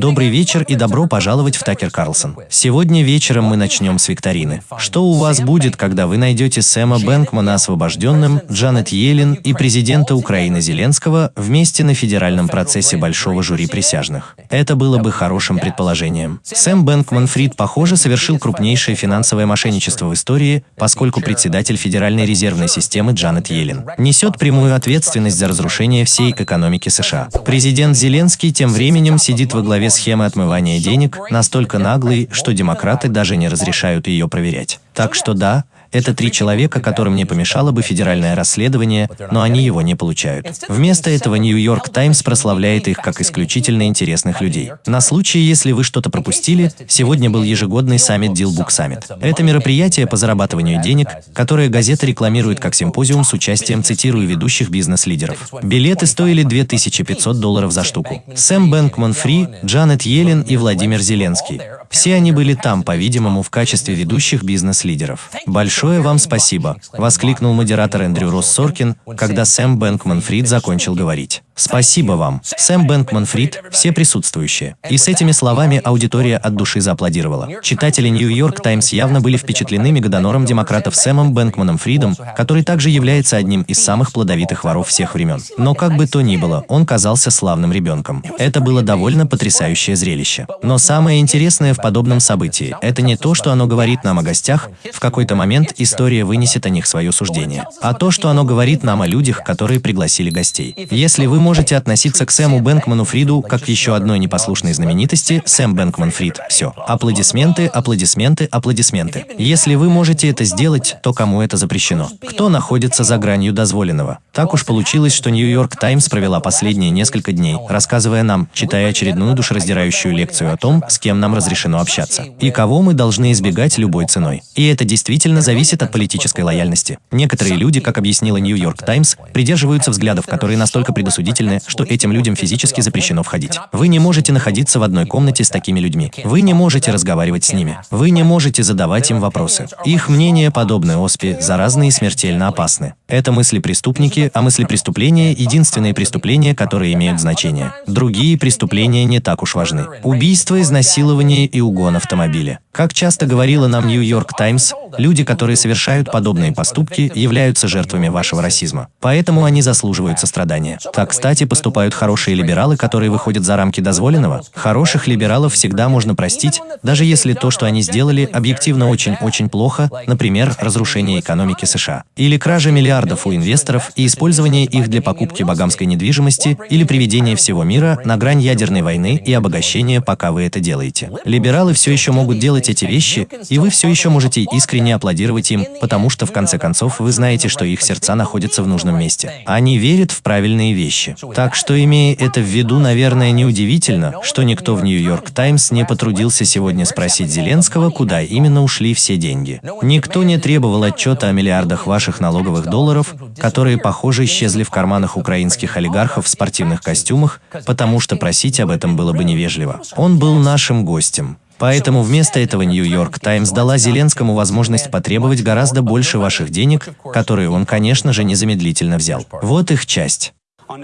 Добрый вечер и добро пожаловать в Такер Карлсон. Сегодня вечером мы начнем с викторины. Что у вас будет, когда вы найдете Сэма Бэнкмана освобожденным, Джанет Йеллен и президента Украины Зеленского вместе на федеральном процессе большого жюри присяжных? Это было бы хорошим предположением. Сэм Бэнкман Фрид, похоже, совершил крупнейшее финансовое мошенничество в истории, поскольку председатель Федеральной резервной системы Джанет Йеллен несет прямую ответственность за разрушение всей экономики США. Президент Зеленский тем временем сидит во главе схемы отмывания денег, настолько наглый, что демократы даже не разрешают ее проверять. Так что да, это три человека, которым не помешало бы федеральное расследование, но они его не получают. Вместо этого Нью-Йорк Таймс прославляет их как исключительно интересных людей. На случай, если вы что-то пропустили, сегодня был ежегодный саммит Dealbook Summit. Это мероприятие по зарабатыванию денег, которое газета рекламирует как симпозиум с участием, цитирую, ведущих бизнес-лидеров. Билеты стоили 2500 долларов за штуку. Сэм Бэнкман Фри, Джанет Йеллен и Владимир Зеленский. Все они были там, по-видимому, в качестве ведущих бизнес-лидеров. Большое вам спасибо, воскликнул модератор Эндрю Росс Соркин, когда Сэм Бэнкман Фрид закончил говорить. Спасибо вам, Сэм Бэнкман Фрид, все присутствующие. И с этими словами аудитория от души зааплодировала. Читатели Нью-Йорк Таймс явно были впечатлены мегадонором демократов Сэмом Бэнкманом Фридом, который также является одним из самых плодовитых воров всех времен. Но как бы то ни было, он казался славным ребенком. Это было довольно потрясающее зрелище. Но самое интересное в подобном событии – это не то, что оно говорит нам о гостях, в какой-то момент история вынесет о них свое суждение, а то, что оно говорит нам о людях, которые пригласили гостей. Если вы можете относиться к Сэму Бэнкману Фриду как к еще одной непослушной знаменитости, Сэм Бэнкман Фрид. Все. Аплодисменты, аплодисменты, аплодисменты. Если вы можете это сделать, то кому это запрещено? Кто находится за гранью дозволенного? Так уж получилось, что Нью-Йорк Таймс провела последние несколько дней, рассказывая нам, читая очередную душераздирающую лекцию о том, с кем нам разрешено общаться, и кого мы должны избегать любой ценой. И это действительно зависит от политической лояльности. Некоторые люди, как объяснила Нью-Йорк Таймс, придерживаются взглядов, которые настолько предосудительны, что этим людям физически запрещено входить. Вы не можете находиться в одной комнате с такими людьми. Вы не можете разговаривать с ними. Вы не можете задавать им вопросы. Их мнения, подобны оспе, заразны и смертельно опасны. Это мысли-преступники, а мысли-преступления – единственные преступления, которые имеют значение. Другие преступления не так уж важны. Убийство, изнасилование и угон автомобиля. Как часто говорила нам Нью-Йорк Таймс, люди, которые совершают подобные поступки, являются жертвами вашего расизма. Поэтому они заслуживают сострадания. Так, кстати, поступают хорошие либералы, которые выходят за рамки дозволенного. Хороших либералов всегда можно простить, даже если то, что они сделали, объективно очень-очень плохо, например, разрушение экономики США. Или кража миллиардов у инвесторов и использование их для покупки богамской недвижимости или приведение всего мира на грань ядерной войны и обогащения, пока вы это делаете. Либералы все еще могут делать делать эти вещи, и вы все еще можете искренне аплодировать им, потому что в конце концов вы знаете, что их сердца находятся в нужном месте. Они верят в правильные вещи. Так что, имея это в виду, наверное, неудивительно, что никто в Нью-Йорк Таймс не потрудился сегодня спросить Зеленского, куда именно ушли все деньги. Никто не требовал отчета о миллиардах ваших налоговых долларов, которые, похоже, исчезли в карманах украинских олигархов в спортивных костюмах, потому что просить об этом было бы невежливо. Он был нашим гостем. Поэтому вместо этого Нью-Йорк Таймс дала Зеленскому возможность потребовать гораздо больше ваших денег, которые он, конечно же, незамедлительно взял. Вот их часть.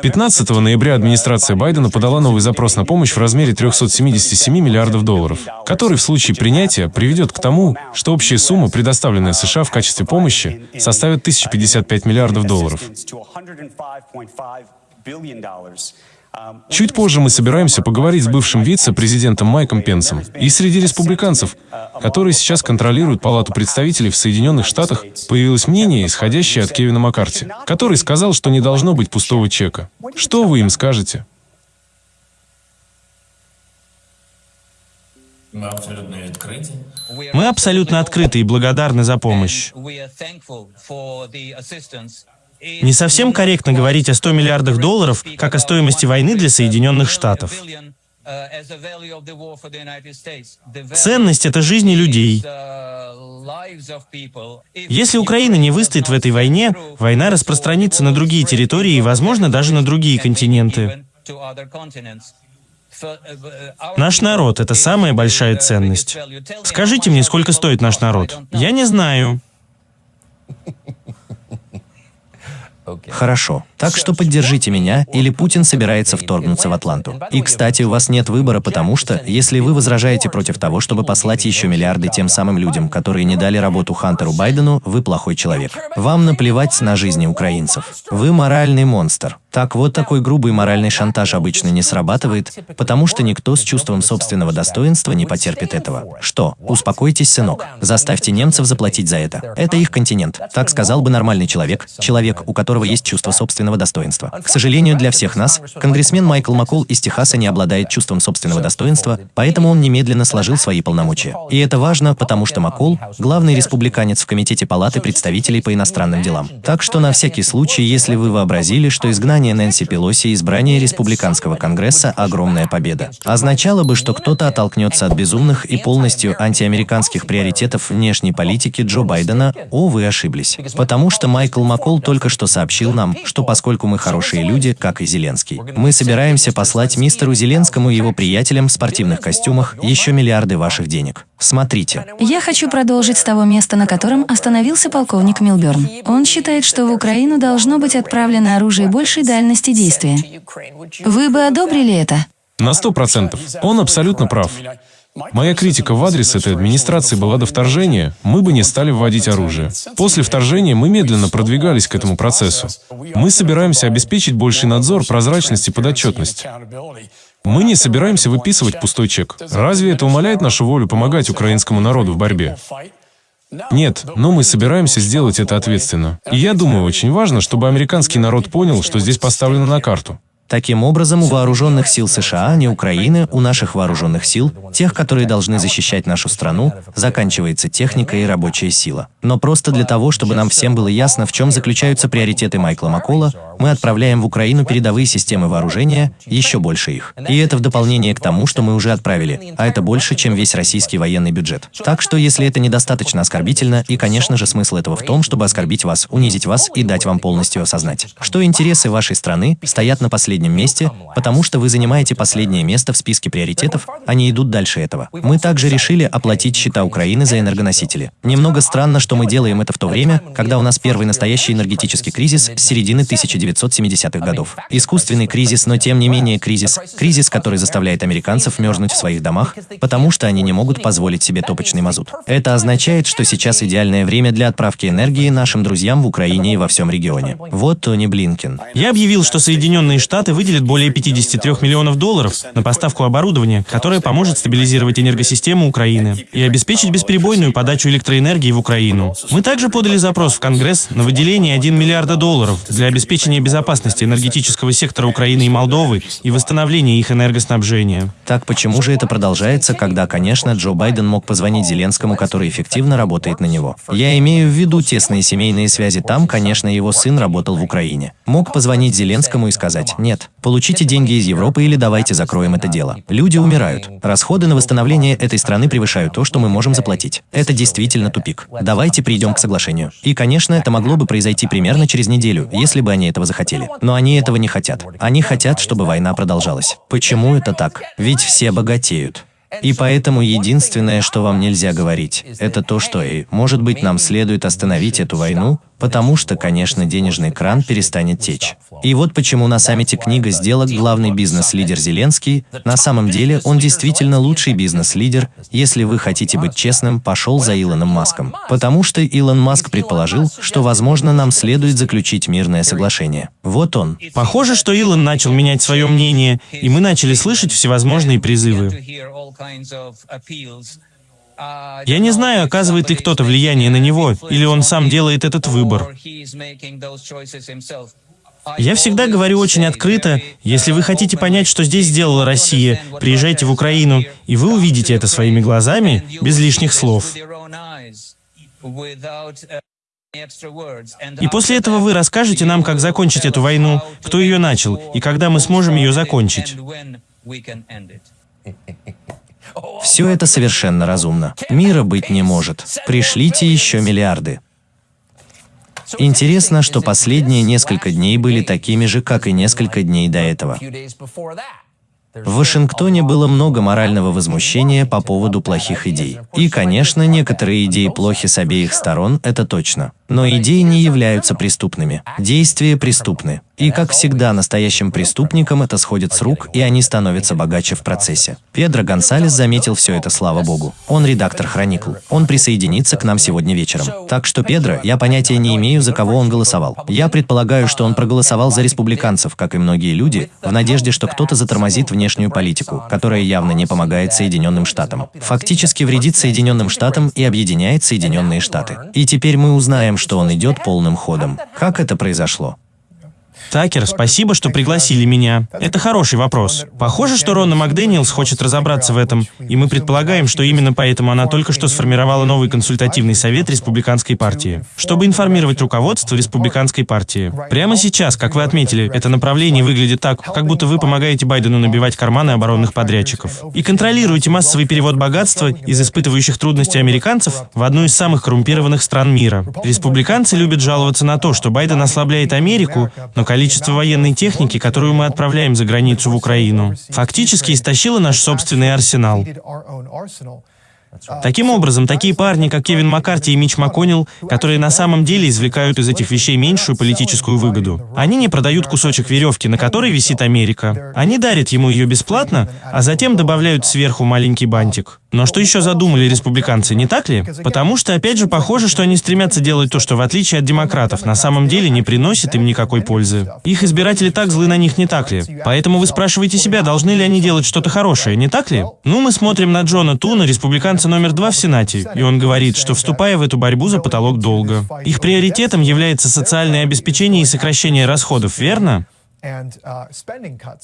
15 ноября администрация Байдена подала новый запрос на помощь в размере 377 миллиардов долларов, который в случае принятия приведет к тому, что общая сумма, предоставленная США в качестве помощи, составит 1055 миллиардов долларов. Чуть позже мы собираемся поговорить с бывшим вице-президентом Майком Пенсом. И среди республиканцев, которые сейчас контролируют Палату представителей в Соединенных Штатах, появилось мнение, исходящее от Кевина Маккарти, который сказал, что не должно быть пустого чека. Что вы им скажете? Мы абсолютно открыты. Мы абсолютно открыты и благодарны за помощь. Не совсем корректно говорить о 100 миллиардах долларов как о стоимости войны для Соединенных Штатов. Ценность — это жизни людей. Если Украина не выстоит в этой войне, война распространится на другие территории и, возможно, даже на другие континенты. Наш народ — это самая большая ценность. Скажите мне, сколько стоит наш народ? Я не знаю. Хорошо. Так что поддержите меня, или Путин собирается вторгнуться в Атланту. И, кстати, у вас нет выбора, потому что, если вы возражаете против того, чтобы послать еще миллиарды тем самым людям, которые не дали работу Хантеру Байдену, вы плохой человек. Вам наплевать на жизни украинцев. Вы моральный монстр. Так вот такой грубый моральный шантаж обычно не срабатывает, потому что никто с чувством собственного достоинства не потерпит этого. Что? Успокойтесь, сынок. Заставьте немцев заплатить за это. Это их континент. Так сказал бы нормальный человек, человек, у которого есть чувство собственного достоинства. К сожалению для всех нас, конгрессмен Майкл Маккол из Техаса не обладает чувством собственного достоинства, поэтому он немедленно сложил свои полномочия. И это важно, потому что Маккол – главный республиканец в Комитете Палаты представителей по иностранным делам. Так что на всякий случай, если вы вообразили, что изгнание Нэнси Пелоси и избрание Республиканского Конгресса – огромная победа. Означало бы, что кто-то оттолкнется от безумных и полностью антиамериканских приоритетов внешней политики Джо Байдена, о, вы ошиблись. Потому что Майкл Маккол только что сообщил нам, что поскольку мы хорошие люди, как и Зеленский, мы собираемся послать мистеру Зеленскому и его приятелям в спортивных костюмах еще миллиарды ваших денег. Смотрите. Я хочу продолжить с того места, на котором остановился полковник Милберн. Он считает, что в Украину должно быть отправлено оружие большей дальности действия. Вы бы одобрили это? На сто процентов. Он абсолютно прав. Моя критика в адрес этой администрации была до вторжения, мы бы не стали вводить оружие. После вторжения мы медленно продвигались к этому процессу. Мы собираемся обеспечить больший надзор, прозрачность и подотчетность. Мы не собираемся выписывать пустой чек. Разве это умаляет нашу волю помогать украинскому народу в борьбе? Нет, но мы собираемся сделать это ответственно. И я думаю, очень важно, чтобы американский народ понял, что здесь поставлено на карту. Таким образом, у вооруженных сил США, а не Украины, у наших вооруженных сил, тех, которые должны защищать нашу страну, заканчивается техника и рабочая сила. Но просто для того, чтобы нам всем было ясно, в чем заключаются приоритеты Майкла Маккола, мы отправляем в Украину передовые системы вооружения, еще больше их. И это в дополнение к тому, что мы уже отправили, а это больше, чем весь российский военный бюджет. Так что, если это недостаточно оскорбительно, и, конечно же, смысл этого в том, чтобы оскорбить вас, унизить вас и дать вам полностью осознать, что интересы вашей страны стоят на последнем месте, потому что вы занимаете последнее место в списке приоритетов, они идут дальше этого. Мы также решили оплатить счета Украины за энергоносители. Немного странно, что мы делаем это в то время, когда у нас первый настоящий энергетический кризис с середины 19 1970-х годов. Искусственный кризис, но тем не менее кризис. Кризис, который заставляет американцев мерзнуть в своих домах, потому что они не могут позволить себе топочный мазут. Это означает, что сейчас идеальное время для отправки энергии нашим друзьям в Украине и во всем регионе. Вот Тони Блинкен. Я объявил, что Соединенные Штаты выделят более 53 миллионов долларов на поставку оборудования, которое поможет стабилизировать энергосистему Украины и обеспечить бесперебойную подачу электроэнергии в Украину. Мы также подали запрос в Конгресс на выделение 1 миллиарда долларов для обеспечения безопасности энергетического сектора Украины и Молдовы и восстановление их энергоснабжения. Так почему же это продолжается, когда, конечно, Джо Байден мог позвонить Зеленскому, который эффективно работает на него? Я имею в виду тесные семейные связи там, конечно, его сын работал в Украине. Мог позвонить Зеленскому и сказать, нет, получите деньги из Европы или давайте закроем это дело. Люди умирают. Расходы на восстановление этой страны превышают то, что мы можем заплатить. Это действительно тупик. Давайте придем к соглашению. И, конечно, это могло бы произойти примерно через неделю, если бы они этого захотели. Но они этого не хотят. Они хотят, чтобы война продолжалась. Почему это так? Ведь все богатеют. И поэтому единственное, что вам нельзя говорить, это то, что и, может быть, нам следует остановить эту войну, потому что, конечно, денежный кран перестанет течь. И вот почему на саммите «Книга сделок» главный бизнес-лидер Зеленский, на самом деле он действительно лучший бизнес-лидер, если вы хотите быть честным, пошел за Илоном Маском. Потому что Илон Маск предположил, что, возможно, нам следует заключить мирное соглашение. Вот он. Похоже, что Илон начал менять свое мнение, и мы начали слышать всевозможные призывы. Я не знаю, оказывает ли кто-то влияние на него, или он сам делает этот выбор. Я всегда говорю очень открыто, если вы хотите понять, что здесь сделала Россия, приезжайте в Украину, и вы увидите это своими глазами, без лишних слов. И после этого вы расскажете нам, как закончить эту войну, кто ее начал, и когда мы сможем ее закончить. Все это совершенно разумно. Мира быть не может. Пришлите еще миллиарды. Интересно, что последние несколько дней были такими же, как и несколько дней до этого. В Вашингтоне было много морального возмущения по поводу плохих идей. И, конечно, некоторые идеи плохи с обеих сторон, это точно. Но идеи не являются преступными. Действия преступны. И, как всегда, настоящим преступникам это сходит с рук, и они становятся богаче в процессе. Педро Гонсалес заметил все это, слава богу. Он редактор «Хроникл». Он присоединится к нам сегодня вечером. Так что, Педро, я понятия не имею, за кого он голосовал. Я предполагаю, что он проголосовал за республиканцев, как и многие люди, в надежде, что кто-то затормозит внешнюю политику, которая явно не помогает Соединенным Штатам. Фактически вредит Соединенным Штатам и объединяет Соединенные Штаты. И теперь мы узнаем, что он идет полным ходом. Как это произошло? Такер, спасибо, что пригласили меня. Это хороший вопрос. Похоже, что Рона Макдэниелс хочет разобраться в этом, и мы предполагаем, что именно поэтому она только что сформировала новый консультативный совет Республиканской партии, чтобы информировать руководство Республиканской партии. Прямо сейчас, как вы отметили, это направление выглядит так, как будто вы помогаете Байдену набивать карманы оборонных подрядчиков и контролируете массовый перевод богатства из испытывающих трудности американцев в одну из самых коррумпированных стран мира. Республиканцы любят жаловаться на то, что Байден ослабляет Америку, но количество военной техники, которую мы отправляем за границу в Украину, фактически истощило наш собственный арсенал. Таким образом, такие парни, как Кевин Маккарти и Мич МакКоннелл, которые на самом деле извлекают из этих вещей меньшую политическую выгоду. Они не продают кусочек веревки, на которой висит Америка. Они дарят ему ее бесплатно, а затем добавляют сверху маленький бантик. Но что еще задумали республиканцы, не так ли? Потому что, опять же, похоже, что они стремятся делать то, что, в отличие от демократов, на самом деле не приносит им никакой пользы. Их избиратели так злы на них, не так ли? Поэтому вы спрашиваете себя, должны ли они делать что-то хорошее, не так ли? Ну, мы смотрим на Джона Туна, республиканца номер два в Сенате, и он говорит, что, вступая в эту борьбу за потолок долга, их приоритетом является социальное обеспечение и сокращение расходов, верно?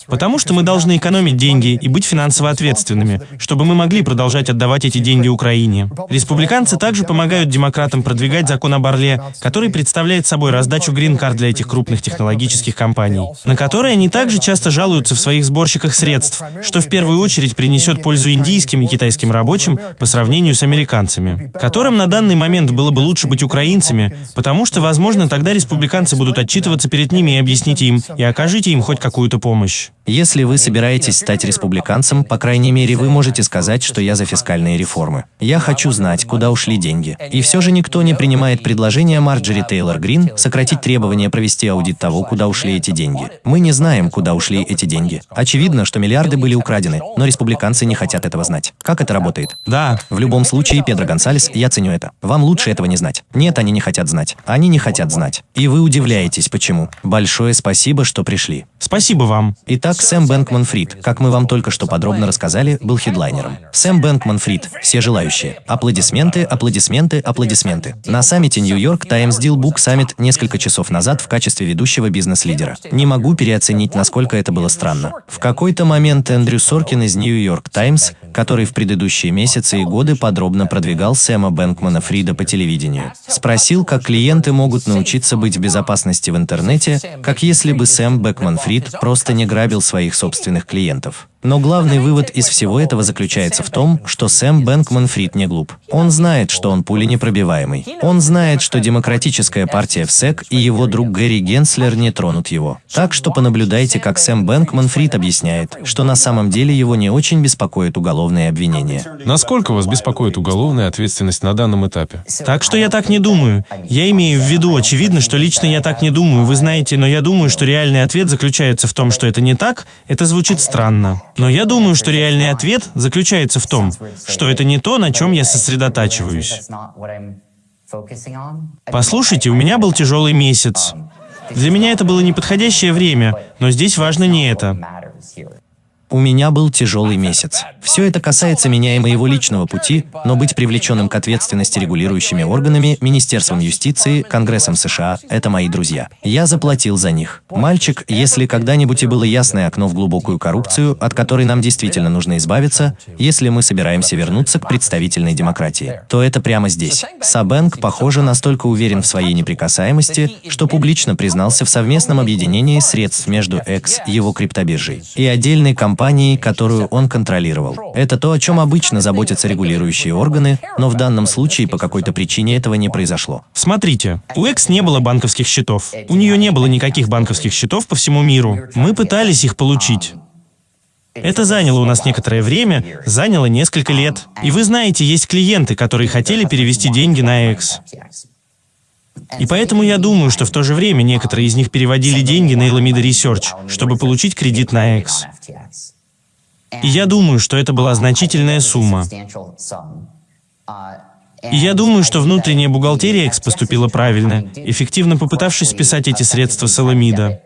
Потому что мы должны экономить деньги и быть финансово ответственными, чтобы мы могли продолжать отдавать эти деньги Украине. Республиканцы также помогают демократам продвигать закон об Орле, который представляет собой раздачу грин-карт для этих крупных технологических компаний, на которые они также часто жалуются в своих сборщиках средств, что в первую очередь принесет пользу индийским и китайским рабочим по сравнению с американцами, которым на данный момент было бы лучше быть украинцами, потому что, возможно, тогда республиканцы будут отчитываться перед ними и объясните им, и окажут окажите им хоть какую-то помощь. Если вы собираетесь стать республиканцем, по крайней мере, вы можете сказать, что я за фискальные реформы. Я хочу знать, куда ушли деньги. И все же никто не принимает предложение Марджери Тейлор Грин сократить требования провести аудит того, куда ушли эти деньги. Мы не знаем, куда ушли эти деньги. Очевидно, что миллиарды были украдены, но республиканцы не хотят этого знать. Как это работает? Да. В любом случае, Педро Гонсалес, я ценю это. Вам лучше этого не знать. Нет, они не хотят знать. Они не хотят знать. И вы удивляетесь, почему. Большое спасибо, что пришли. Спасибо вам. Итак, Сэм Бэнкман Фрид, как мы вам только что подробно рассказали, был хедлайнером. Сэм Бэнкман Фрид, все желающие. Аплодисменты, аплодисменты, аплодисменты. На саммите Нью-Йорк Times Deal Book Summit несколько часов назад в качестве ведущего бизнес-лидера. Не могу переоценить, насколько это было странно. В какой-то момент Эндрю Соркин из Нью-Йорк Таймс, который в предыдущие месяцы и годы подробно продвигал Сэма Бэнкмана Фрида по телевидению, спросил, как клиенты могут научиться быть в безопасности в интернете, как если бы Сэм Бэкман Фрид просто не грабил своих собственных клиентов. Но главный вывод из всего этого заключается в том, что Сэм Бэнкман Фрид не глуп. Он знает, что он пули непробиваемый. Он знает, что Демократическая партия в SEC и его друг Гэри Генслер не тронут его. Так что понаблюдайте, как Сэм Бэнкман Фрид объясняет, что на самом деле его не очень беспокоит уголовные обвинения. Насколько вас беспокоит уголовная ответственность на данном этапе? Так что я так не думаю. Я имею в виду, очевидно, что лично я так не думаю, вы знаете, но я думаю, что реальный ответ заключается в том, что это не так, это звучит странно. Но я думаю, что реальный ответ заключается в том, что это не то, на чем я сосредотачиваюсь. Послушайте, у меня был тяжелый месяц. Для меня это было неподходящее время, но здесь важно не это. У меня был тяжелый месяц. Все это касается меня и моего личного пути, но быть привлеченным к ответственности регулирующими органами, Министерством юстиции, Конгрессом США – это мои друзья. Я заплатил за них. Мальчик, если когда-нибудь и было ясное окно в глубокую коррупцию, от которой нам действительно нужно избавиться, если мы собираемся вернуться к представительной демократии, то это прямо здесь. Сабенк, похоже, настолько уверен в своей неприкасаемости, что публично признался в совместном объединении средств между X, его криптобиржей, и отдельной компанией компанией, которую он контролировал. Это то, о чем обычно заботятся регулирующие органы, но в данном случае по какой-то причине этого не произошло. Смотрите, у Экс не было банковских счетов. У нее не было никаких банковских счетов по всему миру. Мы пытались их получить. Это заняло у нас некоторое время, заняло несколько лет. И вы знаете, есть клиенты, которые хотели перевести деньги на X. И поэтому я думаю, что в то же время некоторые из них переводили деньги на Alameda Research, чтобы получить кредит на X. И я думаю, что это была значительная сумма. И я думаю, что внутренняя бухгалтерия X поступила правильно, эффективно попытавшись списать эти средства с Alameda.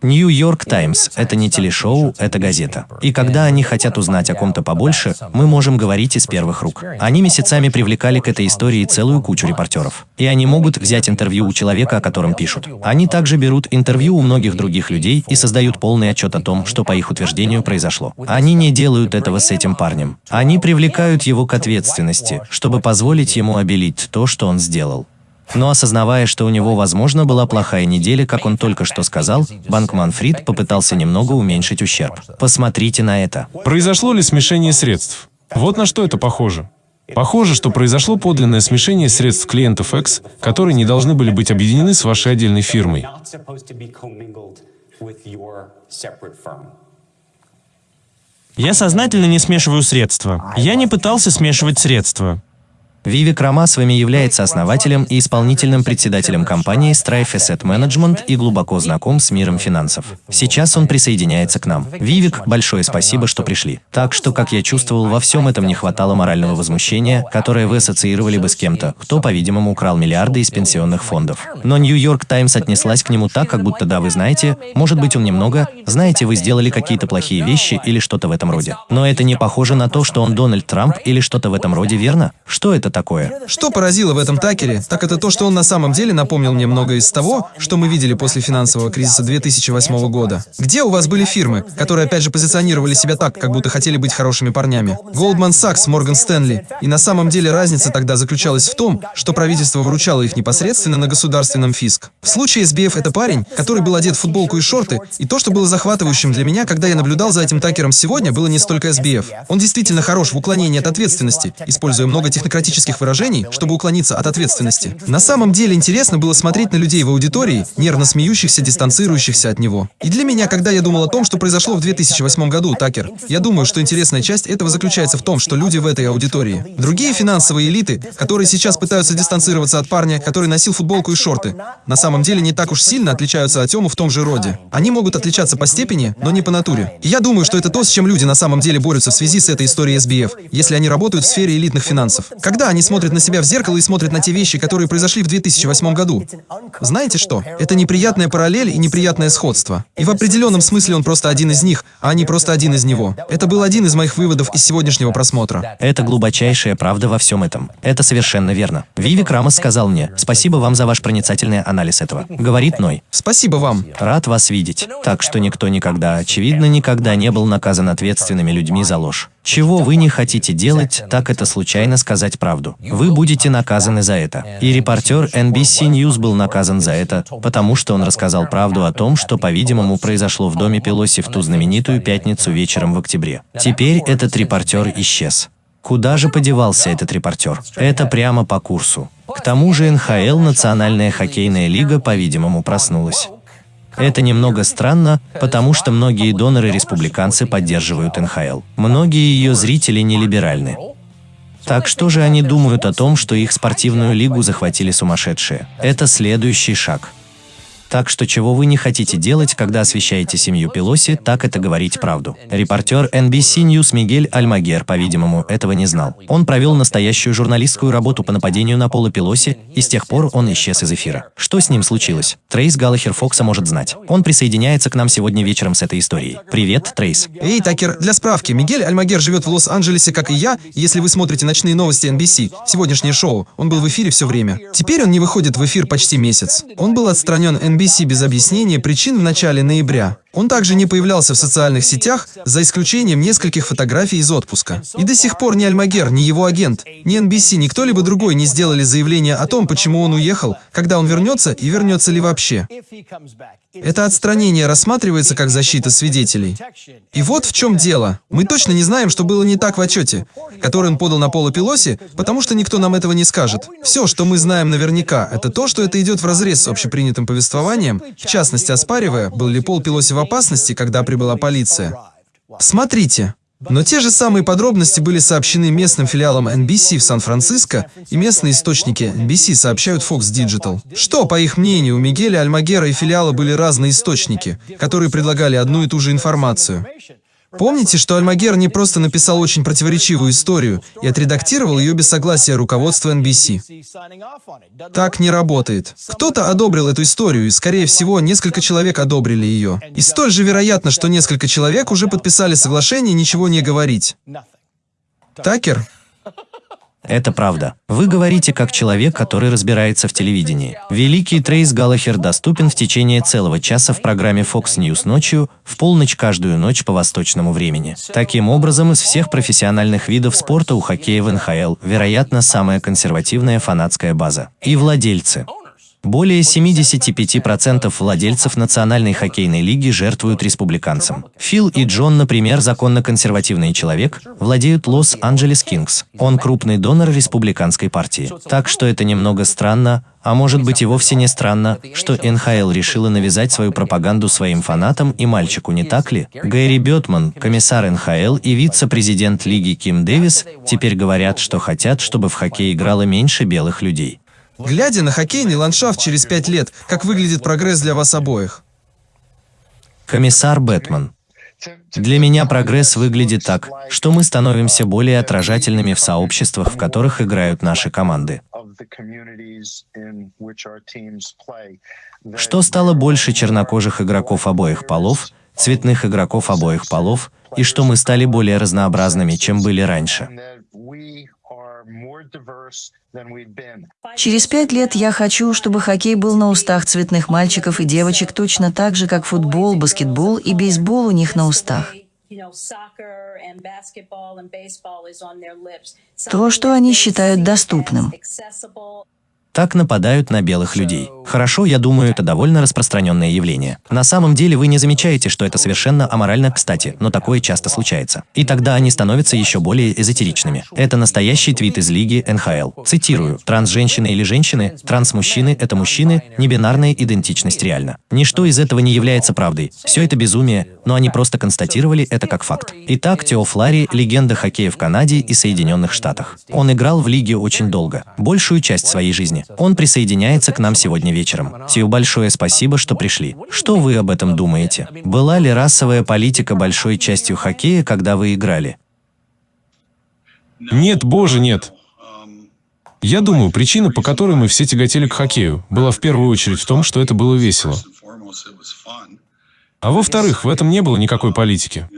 Нью-Йорк Таймс – это не телешоу, это газета. И когда они хотят узнать о ком-то побольше, мы можем говорить из первых рук. Они месяцами привлекали к этой истории целую кучу репортеров. И они могут взять интервью у человека, о котором пишут. Они также берут интервью у многих других людей и создают полный отчет о том, что по их утверждению произошло. Они не делают этого с этим парнем. Они привлекают его к ответственности, чтобы позволить ему обелить то, что он сделал. Но осознавая, что у него, возможно, была плохая неделя, как он только что сказал, Банкман Фрид попытался немного уменьшить ущерб. Посмотрите на это. Произошло ли смешение средств? Вот на что это похоже. Похоже, что произошло подлинное смешение средств клиентов X, которые не должны были быть объединены с вашей отдельной фирмой. Я сознательно не смешиваю средства. Я не пытался смешивать средства. Вивик Рама с вами является основателем и исполнительным председателем компании Strife Asset Management и глубоко знаком с миром финансов. Сейчас он присоединяется к нам. Вивик, большое спасибо, что пришли. Так что, как я чувствовал, во всем этом не хватало морального возмущения, которое вы ассоциировали бы с кем-то, кто, по-видимому, украл миллиарды из пенсионных фондов. Но Нью-Йорк Таймс отнеслась к нему так, как будто да, вы знаете, может быть он немного, знаете, вы сделали какие-то плохие вещи или что-то в этом роде. Но это не похоже на то, что он Дональд Трамп или что-то в этом роде, верно? Что это такое? Что поразило в этом Такере, так это то, что он на самом деле напомнил мне многое из того, что мы видели после финансового кризиса 2008 года. Где у вас были фирмы, которые опять же позиционировали себя так, как будто хотели быть хорошими парнями? Goldman Sachs, Morgan Stanley. И на самом деле разница тогда заключалась в том, что правительство выручало их непосредственно на государственном фиск. В случае SBF это парень, который был одет в футболку и шорты, и то, что было захватывающим для меня, когда я наблюдал за этим Такером сегодня, было не столько SBF. Он действительно хорош в уклонении от ответственности, используя много технократических выражений, чтобы уклониться от ответственности. На самом деле интересно было смотреть на людей в аудитории, нервно смеющихся, дистанцирующихся от него. И для меня, когда я думал о том, что произошло в 2008 году, Такер, я думаю, что интересная часть этого заключается в том, что люди в этой аудитории. Другие финансовые элиты, которые сейчас пытаются дистанцироваться от парня, который носил футболку и шорты, на самом деле не так уж сильно отличаются от Тему в том же роде. Они могут отличаться по степени, но не по натуре. И я думаю, что это то, с чем люди на самом деле борются в связи с этой историей SBF, если они работают в сфере элитных финансов. Когда они смотрят на себя в зеркало и смотрят на те вещи, которые произошли в 2008 году. Знаете что? Это неприятная параллель и неприятное сходство. И в определенном смысле он просто один из них, а не просто один из него. Это был один из моих выводов из сегодняшнего просмотра. Это глубочайшая правда во всем этом. Это совершенно верно. Вивик Рамос сказал мне, спасибо вам за ваш проницательный анализ этого. Говорит Ной. Спасибо вам. Рад вас видеть. Так что никто никогда, очевидно, никогда не был наказан ответственными людьми за ложь. Чего вы не хотите делать, так это случайно сказать правду. Вы будете наказаны за это. И репортер NBC News был наказан за это, потому что он рассказал правду о том, что, по-видимому, произошло в доме Пелоси в ту знаменитую пятницу вечером в октябре. Теперь этот репортер исчез. Куда же подевался этот репортер? Это прямо по курсу. К тому же НХЛ, Национальная хоккейная лига, по-видимому, проснулась. Это немного странно, потому что многие доноры-республиканцы поддерживают НХЛ. Многие ее зрители не либеральны. Так что же они думают о том, что их спортивную лигу захватили сумасшедшие? Это следующий шаг. Так что чего вы не хотите делать, когда освещаете семью Пелоси, так это говорить правду. Репортер NBC News Мигель Альмагер, по-видимому, этого не знал. Он провел настоящую журналистскую работу по нападению на Пола Пелоси, и с тех пор он исчез из эфира. Что с ним случилось? Трейс Галлахер Фокса может знать. Он присоединяется к нам сегодня вечером с этой историей. Привет, Трейс. Эй, Такер, для справки, Мигель Альмагер живет в Лос-Анджелесе, как и я, если вы смотрите ночные новости NBC, сегодняшнее шоу, он был в эфире все время. Теперь он не выходит в эфир почти месяц. Он был отстранен NBC NBC без объяснения причин в начале ноября. Он также не появлялся в социальных сетях, за исключением нескольких фотографий из отпуска. И до сих пор ни Альмагер, ни его агент, ни NBC, ни кто-либо другой не сделали заявление о том, почему он уехал, когда он вернется и вернется ли вообще. Это отстранение рассматривается как защита свидетелей. И вот в чем дело. Мы точно не знаем, что было не так в отчете, который он подал на Пола Пелоси, потому что никто нам этого не скажет. Все, что мы знаем наверняка, это то, что это идет вразрез с общепринятым повествованием, в частности оспаривая, был ли Пол Пелоси в опасности, когда прибыла полиция. Смотрите, но те же самые подробности были сообщены местным филиалам NBC в Сан-Франциско, и местные источники NBC сообщают Fox Digital. Что, по их мнению, у Мигеля Альмагера и филиала были разные источники, которые предлагали одну и ту же информацию. Помните, что Альмагер не просто написал очень противоречивую историю и отредактировал ее без согласия руководства NBC. Так не работает. Кто-то одобрил эту историю, и, скорее всего, несколько человек одобрили ее. И столь же вероятно, что несколько человек уже подписали соглашение ничего не говорить. Такер? Это правда. Вы говорите как человек, который разбирается в телевидении. Великий Трейс Галлахер доступен в течение целого часа в программе Fox News ночью, в полночь каждую ночь по восточному времени. Таким образом, из всех профессиональных видов спорта у хоккея в НХЛ, вероятно, самая консервативная фанатская база. И владельцы. Более 75% владельцев Национальной хоккейной лиги жертвуют республиканцам. Фил и Джон, например, законно-консервативный человек, владеют Лос-Анджелес Кингс. Он крупный донор республиканской партии. Так что это немного странно, а может быть и вовсе не странно, что НХЛ решила навязать свою пропаганду своим фанатам и мальчику, не так ли? Гэри Бетман, комиссар НХЛ и вице-президент лиги Ким Дэвис теперь говорят, что хотят, чтобы в хоккей играло меньше белых людей. Глядя на хоккейный ландшафт через пять лет, как выглядит прогресс для вас обоих? Комиссар Бэтмен. Для меня прогресс выглядит так, что мы становимся более отражательными в сообществах, в которых играют наши команды. Что стало больше чернокожих игроков обоих полов, цветных игроков обоих полов, и что мы стали более разнообразными, чем были раньше. Через пять лет я хочу, чтобы хоккей был на устах цветных мальчиков и девочек точно так же, как футбол, баскетбол и бейсбол у них на устах. То, что они считают доступным. Так нападают на белых людей. Хорошо, я думаю, это довольно распространенное явление. На самом деле вы не замечаете, что это совершенно аморально, кстати, но такое часто случается. И тогда они становятся еще более эзотеричными. Это настоящий твит из лиги НХЛ. Цитирую. Транс-женщины или женщины, транс-мужчины – это мужчины, небинарная идентичность реально. Ничто из этого не является правдой. Все это безумие, но они просто констатировали это как факт. Итак, Тео Флари – легенда хоккея в Канаде и Соединенных Штатах. Он играл в лиге очень долго, большую часть своей жизни. Он присоединяется к нам сегодня вечером. Тио, большое спасибо, что пришли. Что вы об этом думаете? Была ли расовая политика большой частью хоккея, когда вы играли? Нет, боже, нет. Я думаю, причина, по которой мы все тяготели к хоккею, была в первую очередь в том, что это было весело. А во-вторых, в этом не было никакой политики.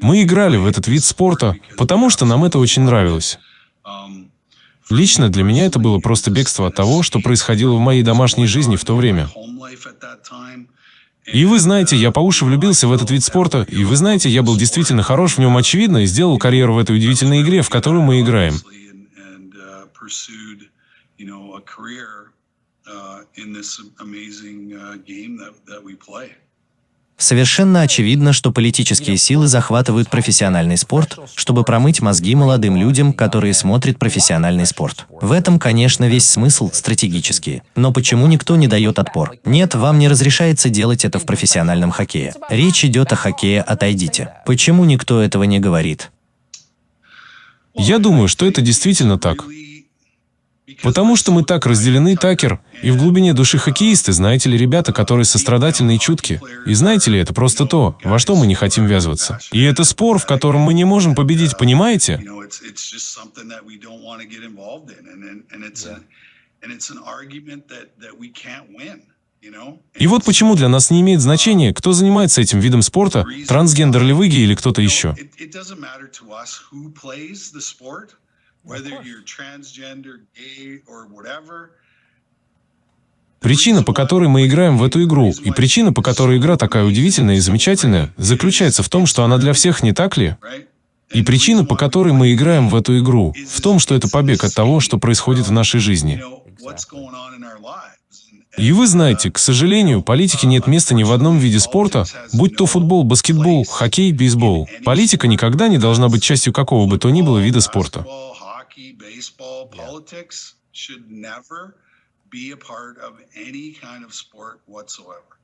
Мы играли в этот вид спорта, потому что нам это очень нравилось. Лично для меня это было просто бегство от того, что происходило в моей домашней жизни в то время. И вы знаете, я по уши влюбился в этот вид спорта, и вы знаете, я был действительно хорош в нем, очевидно, и сделал карьеру в этой удивительной игре, в которую мы играем. Совершенно очевидно, что политические силы захватывают профессиональный спорт, чтобы промыть мозги молодым людям, которые смотрят профессиональный спорт. В этом, конечно, весь смысл стратегический. Но почему никто не дает отпор? Нет, вам не разрешается делать это в профессиональном хоккее. Речь идет о хоккее «Отойдите». Почему никто этого не говорит? Я думаю, что это действительно так. Потому что мы так разделены, Такер, и в глубине души хоккеисты, знаете ли, ребята, которые сострадательны и чутки. И знаете ли, это просто то, во что мы не хотим ввязываться. И это спор, в котором мы не можем победить, понимаете? И вот почему для нас не имеет значения, кто занимается этим видом спорта, трансгендер ли вы или кто-то еще. Причина, по которой мы играем в эту игру, и причина, по которой игра такая удивительная и замечательная, заключается в том, что она для всех, не так ли? И причина, по которой мы играем в эту игру, в том, что это побег от того, что происходит в нашей жизни. И вы знаете, к сожалению, политике нет места ни в одном виде спорта, будь то футбол, баскетбол, хоккей, бейсбол. Политика никогда не должна быть частью какого бы то ни было вида спорта. hockey, baseball, yeah. politics should never be a part of any kind of sport whatsoever.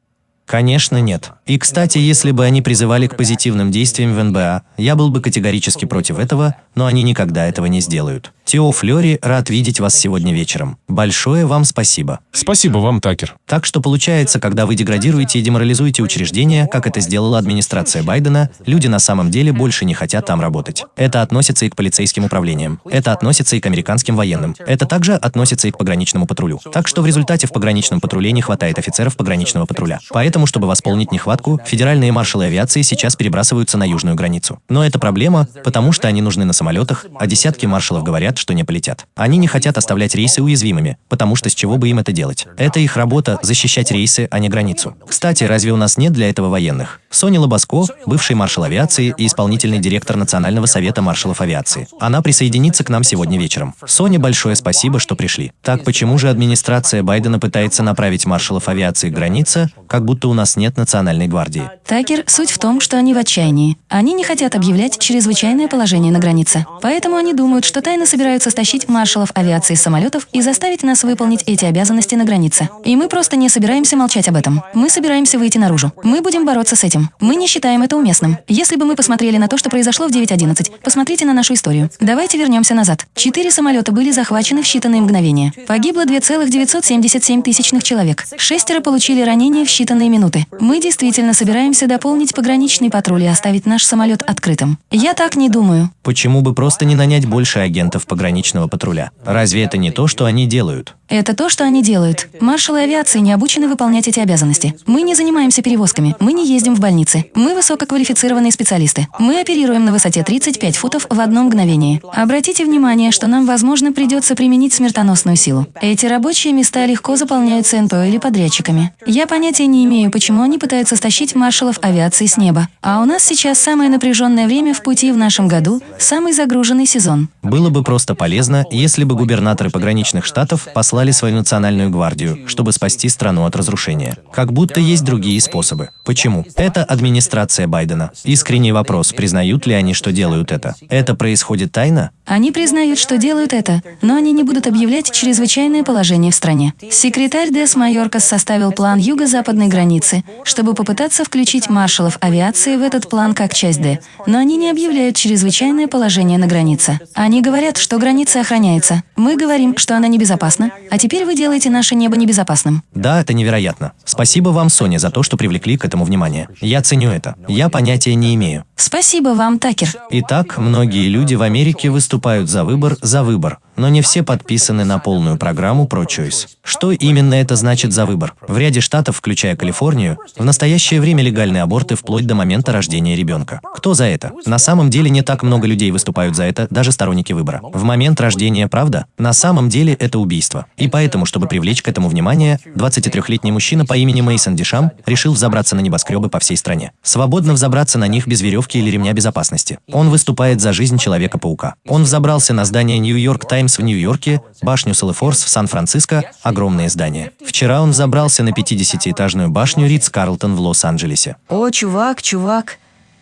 Конечно, нет. И, кстати, если бы они призывали к позитивным действиям в НБА, я был бы категорически против этого, но они никогда этого не сделают. Тео Флёри рад видеть вас сегодня вечером. Большое вам спасибо. Спасибо вам, Такер. Так что получается, когда вы деградируете и деморализуете учреждения, как это сделала администрация Байдена, люди на самом деле больше не хотят там работать. Это относится и к полицейским управлениям. Это относится и к американским военным. Это также относится и к пограничному патрулю. Так что в результате в пограничном патруле не хватает офицеров пограничного патруля. Поэтому, чтобы восполнить нехватку, федеральные маршалы авиации сейчас перебрасываются на южную границу. Но это проблема, потому что они нужны на самолетах, а десятки маршалов говорят, что не полетят. Они не хотят оставлять рейсы уязвимыми, потому что с чего бы им это делать? Это их работа – защищать рейсы, а не границу. Кстати, разве у нас нет для этого военных? Сони Лобаско, бывший маршал авиации и исполнительный директор Национального совета маршалов авиации. Она присоединится к нам сегодня вечером. Соне большое спасибо, что пришли. Так почему же администрация Байдена пытается направить маршалов авиации к границе, как будто у нас нет национальной гвардии? Такер, суть в том, что они в отчаянии. Они не хотят объявлять чрезвычайное положение на границе. Поэтому они думают, что тайно собираются стащить маршалов авиации с самолетов и заставить нас выполнить эти обязанности на границе. И мы просто не собираемся молчать об этом. Мы собираемся выйти наружу. Мы будем бороться с этим. Мы не считаем это уместным. Если бы мы посмотрели на то, что произошло в 9.11, посмотрите на нашу историю. Давайте вернемся назад. Четыре самолета были захвачены в считанные мгновения. Погибло 2,977 тысячных человек. Шестеро получили ранения в считанные минуты. Мы действительно собираемся дополнить пограничный патруль и оставить наш самолет открытым. Я так не думаю. Почему бы просто не нанять больше агентов пограничного патруля? Разве это не то, что они делают? Это то, что они делают. Маршалы авиации не обучены выполнять эти обязанности. Мы не занимаемся перевозками, мы не ездим в больницы. Мы высококвалифицированные специалисты. Мы оперируем на высоте 35 футов в одно мгновение. Обратите внимание, что нам, возможно, придется применить смертоносную силу. Эти рабочие места легко заполняются НПО или подрядчиками. Я понятия не имею, почему они пытаются стащить маршалов авиации с неба. А у нас сейчас самое напряженное время в пути в нашем году, самый загруженный сезон. Было бы просто полезно, если бы губернаторы пограничных штатов послали послали свою национальную гвардию, чтобы спасти страну от разрушения. Как будто есть другие способы. Почему? Это администрация Байдена. Искренний вопрос, признают ли они, что делают это? Это происходит тайно? Они признают, что делают это, но они не будут объявлять чрезвычайное положение в стране. Секретарь Дес Майоркас составил план юго-западной границы, чтобы попытаться включить маршалов авиации в этот план как часть Д, но они не объявляют чрезвычайное положение на границе. Они говорят, что граница охраняется. Мы говорим, что она небезопасна, а теперь вы делаете наше небо небезопасным. Да, это невероятно. Спасибо вам, Соня, за то, что привлекли к этому внимание. Я ценю это. Я понятия не имею. Спасибо вам, Такер. Итак, многие люди в Америке выступают за выбор, за выбор но не все подписаны на полную программу ProChoice. Что именно это значит за выбор? В ряде штатов, включая Калифорнию, в настоящее время легальны аборты вплоть до момента рождения ребенка. Кто за это? На самом деле не так много людей выступают за это, даже сторонники выбора. В момент рождения, правда? На самом деле это убийство. И поэтому, чтобы привлечь к этому внимание, 23-летний мужчина по имени Мейсон Дишам решил взобраться на небоскребы по всей стране. Свободно взобраться на них без веревки или ремня безопасности. Он выступает за жизнь Человека-паука. Он взобрался на здание Нью-Йорк Таймс Таймс в Нью-Йорке, башню Селефорс в Сан-Франциско, огромные здания. Вчера он забрался на 50-этажную башню Ридс-Карлтон в Лос-Анджелесе. О, чувак, чувак.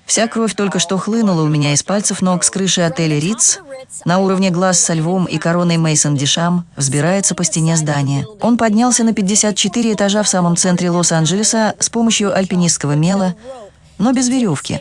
Вся кровь только что хлынула у меня из пальцев ног с крыши отеля Ридс. На уровне глаз со львом и короной Мейсон Дишам взбирается по стене здания. Он поднялся на 54 этажа в самом центре Лос-Анджелеса с помощью альпинистского мела, но без веревки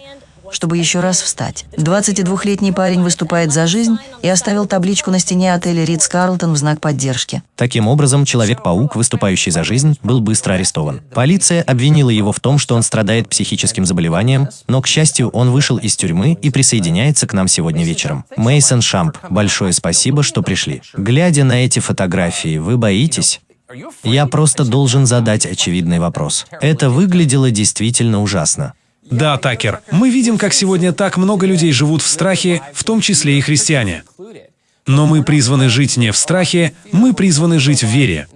чтобы еще раз встать. 22-летний парень выступает за жизнь и оставил табличку на стене отеля Ридс Карлтон в знак поддержки. Таким образом, Человек-паук, выступающий за жизнь, был быстро арестован. Полиция обвинила его в том, что он страдает психическим заболеванием, но, к счастью, он вышел из тюрьмы и присоединяется к нам сегодня вечером. Мейсон Шамп, большое спасибо, что пришли. Глядя на эти фотографии, вы боитесь? Я просто должен задать очевидный вопрос. Это выглядело действительно ужасно. Да, Такер, мы видим, как сегодня так много людей живут в страхе, в том числе и христиане. Но мы призваны жить не в страхе, мы призваны жить в вере.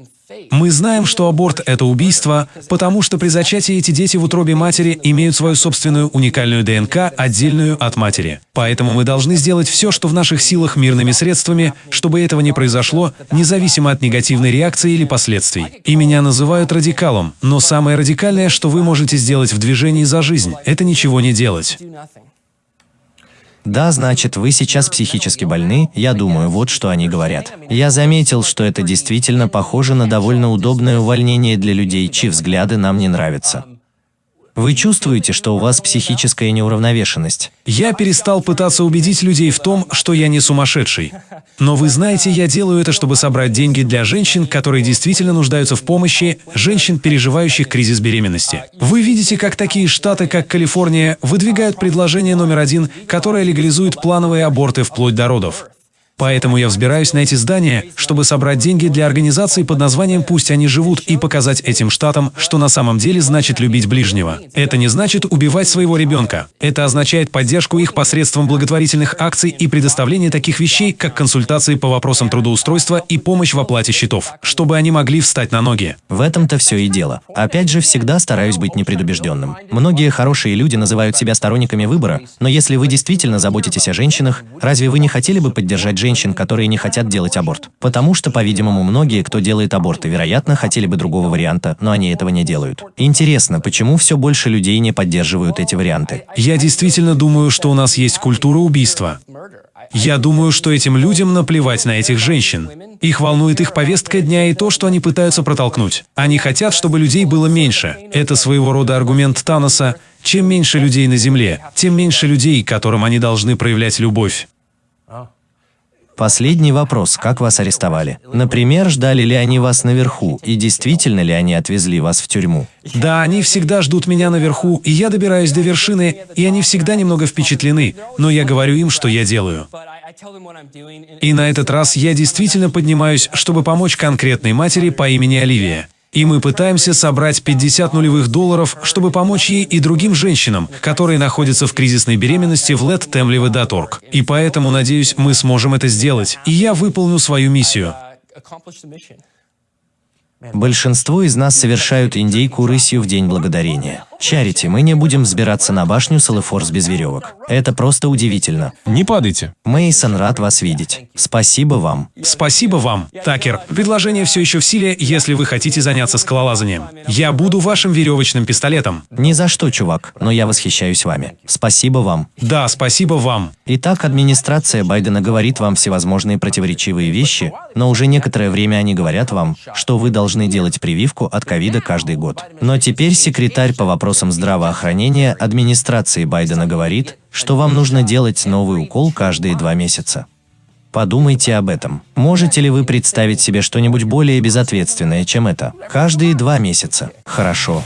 Мы знаем, что аборт — это убийство, потому что при зачатии эти дети в утробе матери имеют свою собственную уникальную ДНК, отдельную от матери. Поэтому мы должны сделать все, что в наших силах мирными средствами, чтобы этого не произошло, независимо от негативной реакции или последствий. И меня называют радикалом, но самое радикальное, что вы можете сделать в движении за жизнь, это ничего не делать. Да, значит, вы сейчас психически больны, я думаю, вот что они говорят. Я заметил, что это действительно похоже на довольно удобное увольнение для людей, чьи взгляды нам не нравятся. Вы чувствуете, что у вас психическая неуравновешенность? Я перестал пытаться убедить людей в том, что я не сумасшедший. Но вы знаете, я делаю это, чтобы собрать деньги для женщин, которые действительно нуждаются в помощи, женщин, переживающих кризис беременности. Вы видите, как такие штаты, как Калифорния, выдвигают предложение номер один, которое легализует плановые аборты вплоть до родов. Поэтому я взбираюсь на эти здания, чтобы собрать деньги для организации под названием «Пусть они живут» и показать этим штатам, что на самом деле значит любить ближнего. Это не значит убивать своего ребенка. Это означает поддержку их посредством благотворительных акций и предоставление таких вещей, как консультации по вопросам трудоустройства и помощь в оплате счетов, чтобы они могли встать на ноги. В этом-то все и дело. Опять же, всегда стараюсь быть непредубежденным. Многие хорошие люди называют себя сторонниками выбора, но если вы действительно заботитесь о женщинах, разве вы не хотели бы поддержать женщин, женщин, которые не хотят делать аборт. Потому что, по-видимому, многие, кто делает аборты, вероятно, хотели бы другого варианта, но они этого не делают. Интересно, почему все больше людей не поддерживают эти варианты? Я действительно думаю, что у нас есть культура убийства. Я думаю, что этим людям наплевать на этих женщин. Их волнует их повестка дня и то, что они пытаются протолкнуть. Они хотят, чтобы людей было меньше. Это своего рода аргумент Таноса. Чем меньше людей на Земле, тем меньше людей, которым они должны проявлять любовь. Последний вопрос. Как вас арестовали? Например, ждали ли они вас наверху, и действительно ли они отвезли вас в тюрьму? Да, они всегда ждут меня наверху, и я добираюсь до вершины, и они всегда немного впечатлены, но я говорю им, что я делаю. И на этот раз я действительно поднимаюсь, чтобы помочь конкретной матери по имени Оливия. И мы пытаемся собрать 50 нулевых долларов, чтобы помочь ей и другим женщинам, которые находятся в кризисной беременности в lettemlive.org. И поэтому, надеюсь, мы сможем это сделать. И я выполню свою миссию. Большинство из нас совершают индейку рысью в День Благодарения. Чарити, мы не будем взбираться на башню Салефорс без веревок. Это просто удивительно. Не падайте. Мейсон рад вас видеть. Спасибо вам. Спасибо вам. Такер, предложение все еще в силе, если вы хотите заняться скалолазанием. Я буду вашим веревочным пистолетом. Ни за что, чувак, но я восхищаюсь вами. Спасибо вам. Да, спасибо вам. Итак, администрация Байдена говорит вам всевозможные противоречивые вещи, но уже некоторое время они говорят вам, что вы должны делать прививку от ковида каждый год. Но теперь секретарь по вопросам вопросам здравоохранения администрации Байдена говорит, что вам нужно делать новый укол каждые два месяца. Подумайте об этом. Можете ли вы представить себе что-нибудь более безответственное, чем это? Каждые два месяца. Хорошо.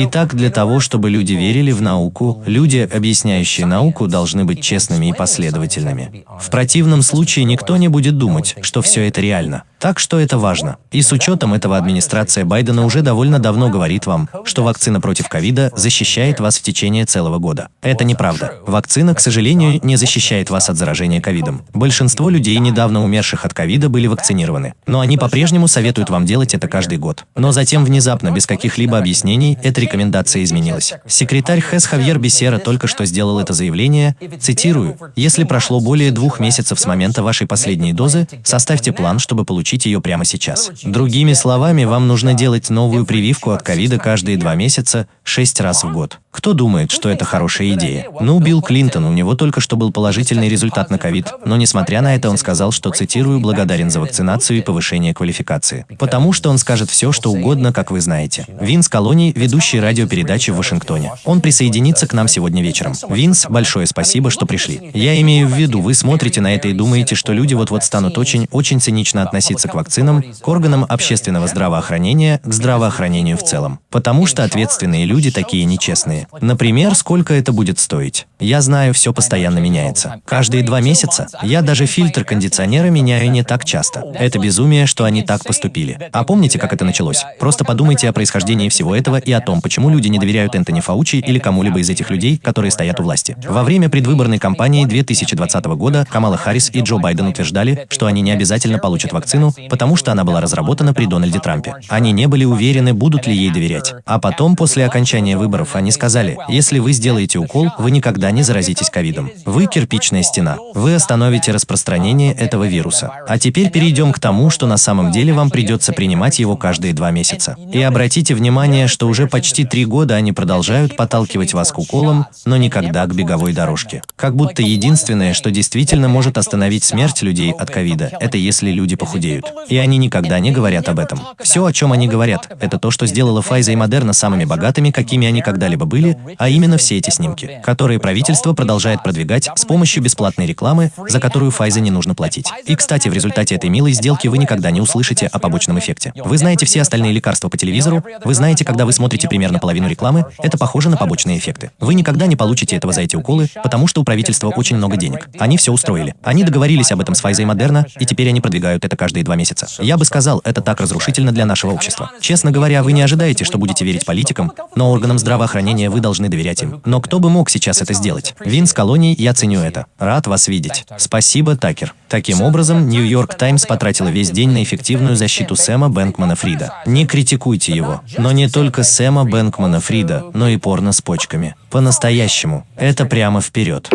Итак, для того, чтобы люди верили в науку, люди, объясняющие науку, должны быть честными и последовательными. В противном случае никто не будет думать, что все это реально. Так что это важно. И с учетом этого администрация Байдена уже довольно давно говорит вам, что вакцина против ковида защищает вас в течение целого года. Это неправда. Вакцина, к сожалению, не защищает вас от заражения ковидом. Большинство людей, недавно умерших от ковида, были вакцинированы. Но они по-прежнему советуют вам делать это каждый год. Но затем внезапно, без каких-либо объяснений, эта рекомендация изменилась. Секретарь ХЭС Хавьер Бесера только что сделал это заявление, цитирую, «Если прошло более двух месяцев с момента вашей последней дозы, составьте план, чтобы получить ее прямо сейчас. Другими словами, вам нужно делать новую прививку от ковида каждые два месяца, шесть раз в год. Кто думает, что это хорошая идея? Ну, Билл Клинтон, у него только что был положительный результат на ковид, но несмотря на это он сказал, что, цитирую, благодарен за вакцинацию и повышение квалификации. Потому что он скажет все, что угодно, как вы знаете. Винс Колоний, ведущий радиопередачи в Вашингтоне. Он присоединится к нам сегодня вечером. Винс, большое спасибо, что пришли. Я имею в виду, вы смотрите на это и думаете, что люди вот-вот станут очень-очень цинично относиться к вакцинам, к органам общественного здравоохранения, к здравоохранению в целом. Потому что ответственные люди такие нечестные. Например, сколько это будет стоить. Я знаю, все постоянно меняется. Каждые два месяца я даже фильтр кондиционера меняю не так часто. Это безумие, что они так поступили. А помните, как это началось? Просто подумайте о происхождении всего этого и о том, почему люди не доверяют Энтони Фаучи или кому-либо из этих людей, которые стоят у власти. Во время предвыборной кампании 2020 года Камала Харрис и Джо Байден утверждали, что они не обязательно получат вакцину, потому что она была разработана при Дональде Трампе. Они не были уверены, будут ли ей доверять. А потом, после окончания выборов, они сказали, если вы сделаете укол, вы никогда не заразитесь ковидом. Вы кирпичная стена. Вы остановите распространение этого вируса. А теперь перейдем к тому, что на самом деле вам придется принимать его каждые два месяца. И обратите внимание, что уже почти три года они продолжают подталкивать вас к уколам, но никогда к беговой дорожке. Как будто единственное, что действительно может остановить смерть людей от ковида, это если люди похудеют. И они никогда не говорят об этом. Все, о чем они говорят, это то, что сделало Pfizer и Moderna самыми богатыми, какими они когда-либо были, а именно все эти снимки, которые правительство продолжает продвигать с помощью бесплатной рекламы, за которую Pfizer не нужно платить. И, кстати, в результате этой милой сделки вы никогда не услышите о побочном эффекте. Вы знаете все остальные лекарства по телевизору, вы знаете, когда вы смотрите примерно половину рекламы, это похоже на побочные эффекты. Вы никогда не получите этого за эти уколы, потому что у правительства очень много денег. Они все устроили. Они договорились об этом с Pfizer и Moderna, и теперь они продвигают это каждые два месяца. Я бы сказал, это так разрушительно для нашего общества. Честно говоря, вы не ожидаете, что будете верить политикам, но органам здравоохранения вы должны доверять им. Но кто бы мог сейчас это сделать? Винс Колоний, я ценю это. Рад вас видеть. Спасибо, Такер. Таким образом, Нью-Йорк Таймс потратила весь день на эффективную защиту Сэма Бэнкмана Фрида. Не критикуйте его. Но не только Сэма Бэнкмана Фрида, но и порно с почками. По-настоящему. Это прямо вперед.